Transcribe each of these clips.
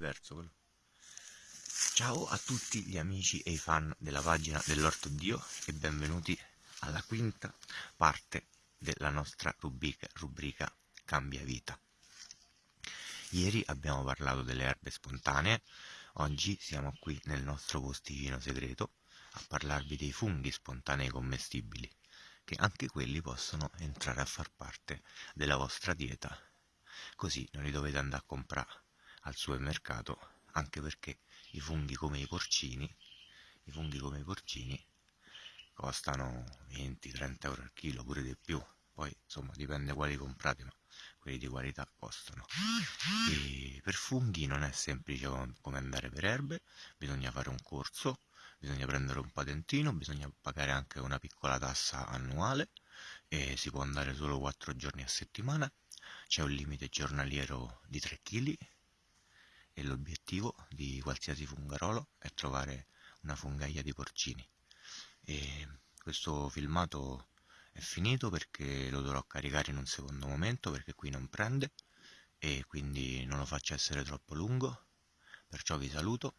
diverso quello. Ciao a tutti gli amici e i fan della pagina dell'Orto Dio e benvenuti alla quinta parte della nostra rubrica, rubrica Cambia Vita. Ieri abbiamo parlato delle erbe spontanee, oggi siamo qui nel nostro posticino segreto a parlarvi dei funghi spontanei commestibili, che anche quelli possono entrare a far parte della vostra dieta, così non li dovete andare a comprare al supermercato, anche perché i funghi come i porcini, i funghi come i porcini costano 20-30 euro al chilo, pure di più, poi insomma dipende quali comprate, ma quelli di qualità costano. E per funghi non è semplice come andare per erbe, bisogna fare un corso bisogna prendere un patentino, bisogna pagare anche una piccola tassa annuale e si può andare solo 4 giorni a settimana, c'è un limite giornaliero di 3 kg e l'obiettivo di qualsiasi fungarolo è trovare una fungaia di porcini. E questo filmato è finito perché lo dovrò caricare in un secondo momento perché qui non prende e quindi non lo faccio essere troppo lungo. Perciò vi saluto.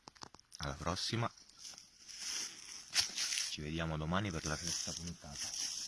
Alla prossima. Ci vediamo domani per la sesta puntata